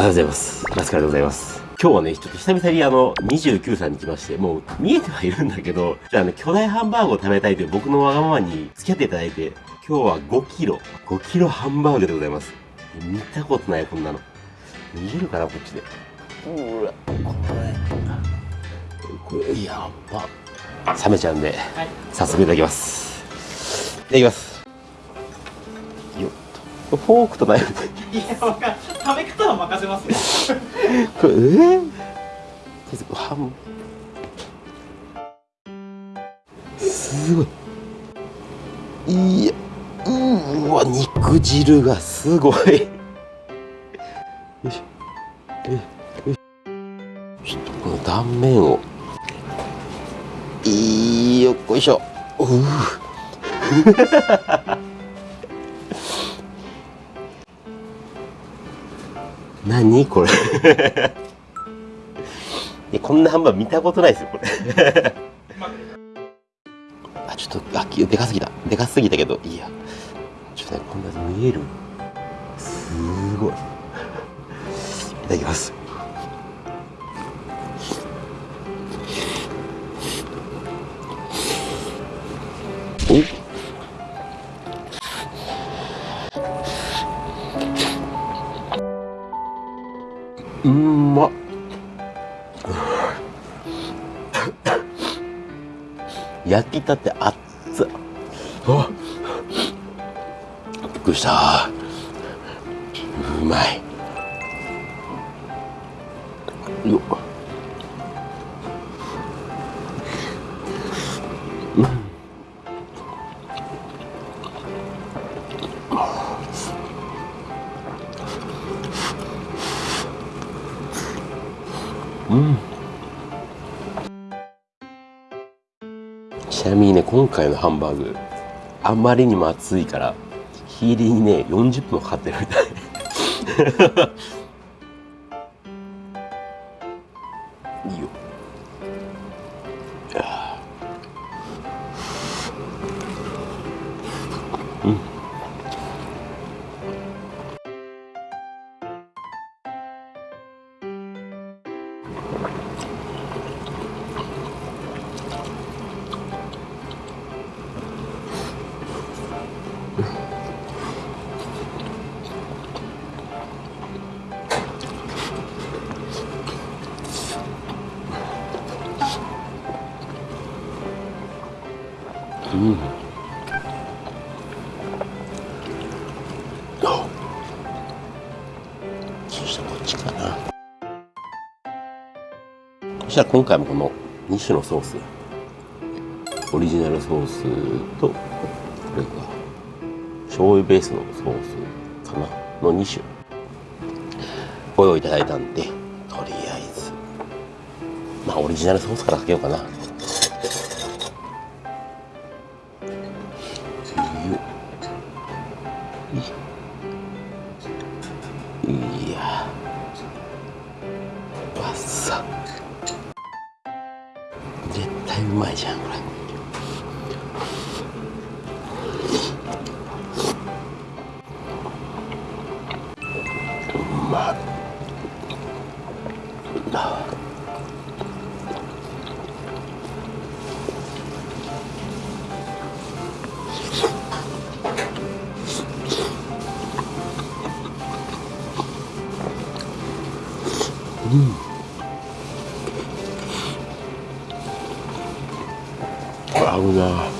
はようございます。ラスカルでございます。今日はね、ちょっと久々にあの、29歳に来まして、もう見えてはいるんだけど、じゃああの、巨大ハンバーグを食べたいという僕のわがままに付き合っていただいて、今日は5キロ、5キロハンバーグでございます。見たことない、こんなの。見えるかな、こっちで。うわ、これ、これ、やば。冷めちゃうんで、早速いただきます。いただきます。よっと。フォークとナイフで。いや、わか食べ方は任せますよ。これえー、すごい。いやうわ肉汁がすごい。よいしょよいしょ。ちょっとこの断面を。いいよっこいしょ。う何？これ。こんなハンバーグ見たことないですよこれ。あちょっとあでかすぎた。でかすぎたけどいいや。ちょっとねこんな見える？すごい。いただきます。焼きたて熱っ。あ。びっくりした。うまい。よっちなみにね今回のハンバーグあまりにも熱いから火入れにね40分かかってるみたい。そしたら今回もこの2種のソースオリジナルソースとこれが醤油ベースのソースかなの2種。ご用意いただいたんでとりあえず。まあオリジナルソースからかけようかな。まいあ。合うな。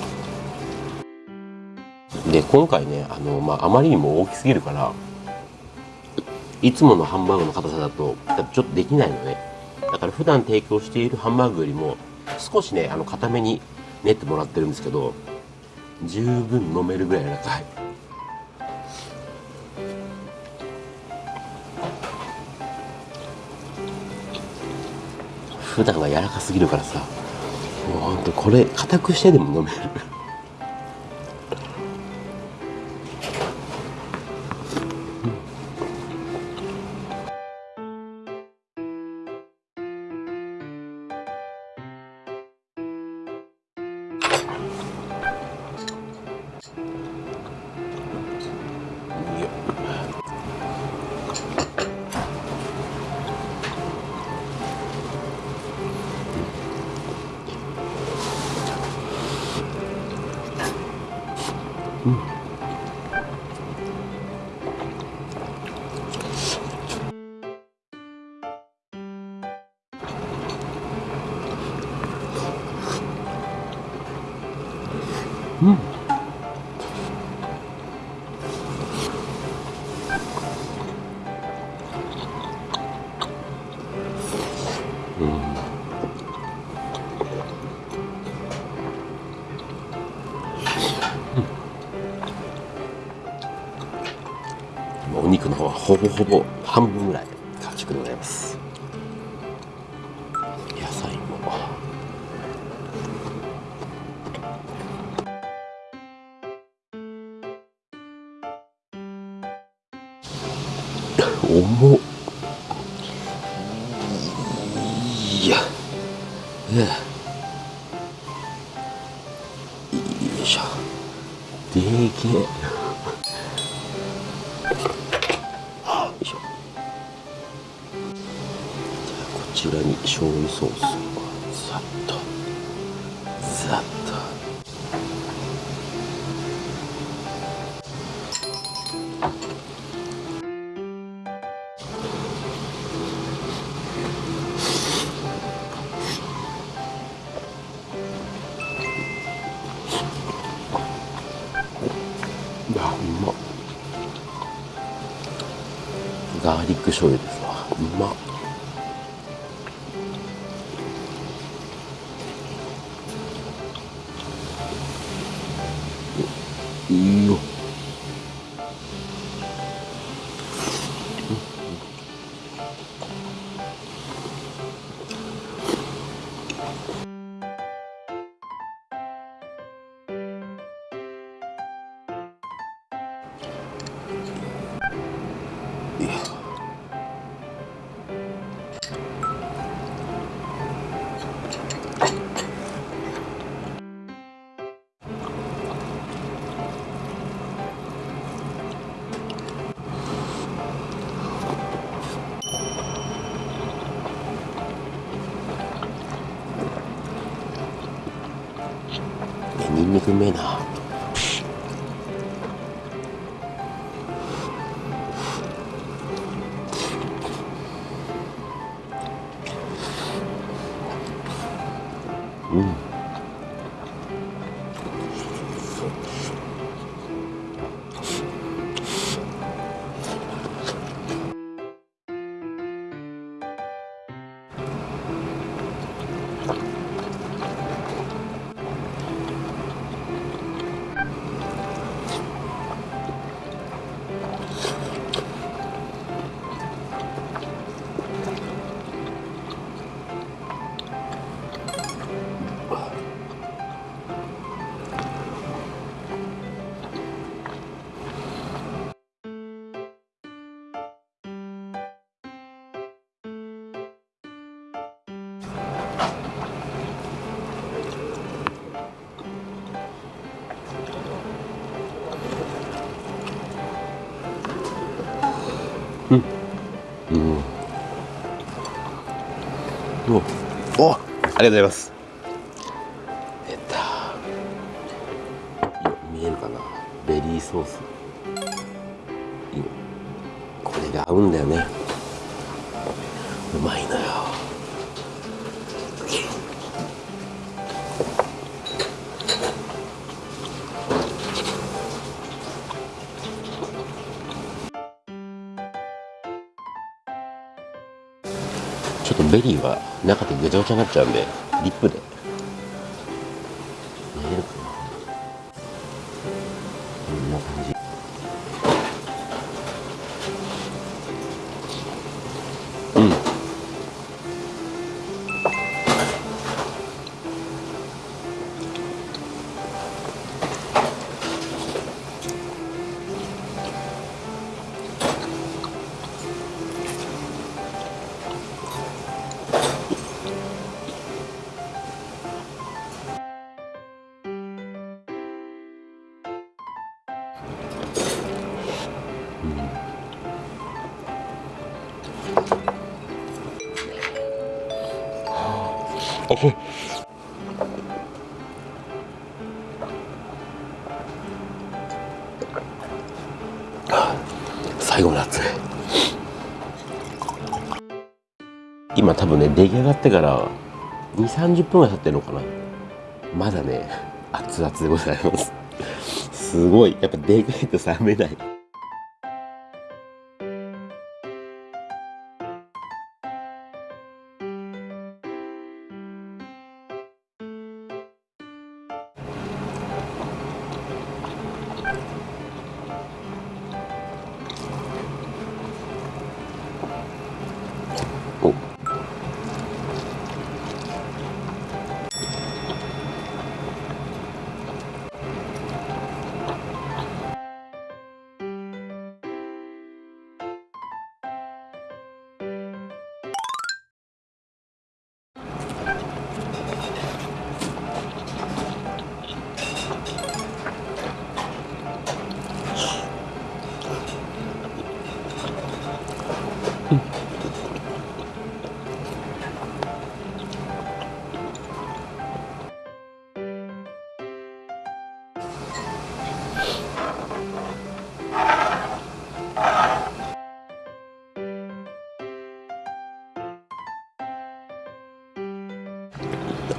で今回ねあの、まあ、あまりにも大きすぎるからいつものハンバーグの硬さだとちょっとできないのね。だから普段提供しているハンバーグよりも少しねあの固めに練ってもらってるんですけど十分飲めるぐらい柔らかい。普段が柔らかすぎるからさもうほんとこれ硬くしてでも飲める。ほぼほぼ半分ぐらい完食でございます。野菜も。重っ。いや。うわちらに醤油ソースをざっとざっと。いやうまっ。ガーリック醤油ですわ。うまっ。いニンニクうめえな。うん。おおありがとうございます。出た見えるかな？ベリーソース。これが合うんだよね。うまいのよ。ちょっとベリーは中でぐちゃぐちゃになっちゃうんでリップで。最後の熱い今多分ね出来上がってから2 3 0分ぐらい経ってるのかな。まだね熱々でございます。すごい。やっぱでかいと冷めない。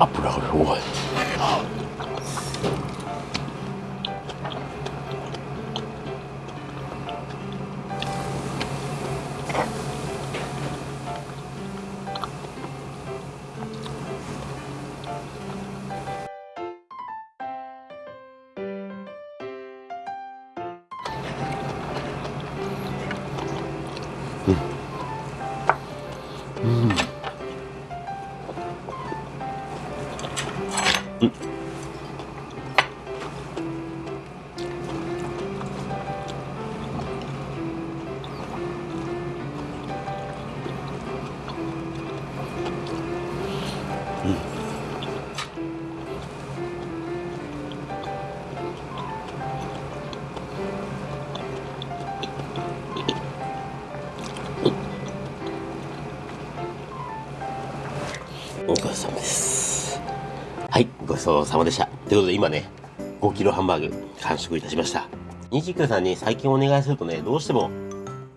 油がすごいごちそうです。はいごちそうさまでした。ということで今ね5キロハンバーグ完食いたしました。29さんに最近お願いするとねどうしても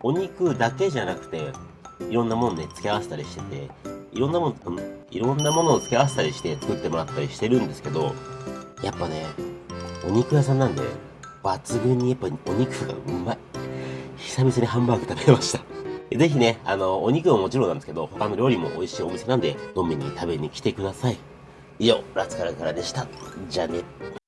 お肉だけじゃなくていろんなものね付け合わせたりしてていろんなもの、いろんなものを付け合わせたりして作ってもらったりしてるんですけどやっぱねお肉屋さんなんで抜群にやっぱお肉がうまい。久々にハンバーグ食べました。ぜひね、あの、お肉ももちろんなんですけど、他の料理も美味しいお店なんで、飲みに食べに来てください。以上、ラツカラからでした。じゃあね。